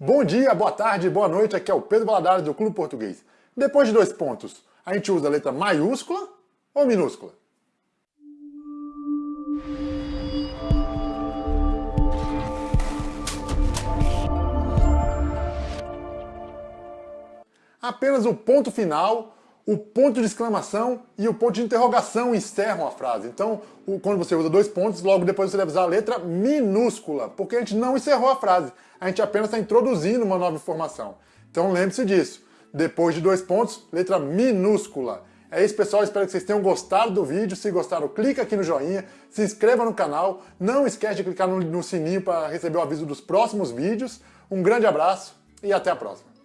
Bom dia, boa tarde, boa noite, aqui é o Pedro Valadares do Clube Português. Depois de dois pontos, a gente usa a letra maiúscula ou minúscula? Apenas o ponto final, o ponto de exclamação e o ponto de interrogação encerram a frase. Então, quando você usa dois pontos, logo depois você deve usar a letra minúscula, porque a gente não encerrou a frase a gente apenas está introduzindo uma nova informação. Então lembre-se disso. Depois de dois pontos, letra minúscula. É isso, pessoal. Espero que vocês tenham gostado do vídeo. Se gostaram, clica aqui no joinha, se inscreva no canal. Não esquece de clicar no, no sininho para receber o aviso dos próximos vídeos. Um grande abraço e até a próxima.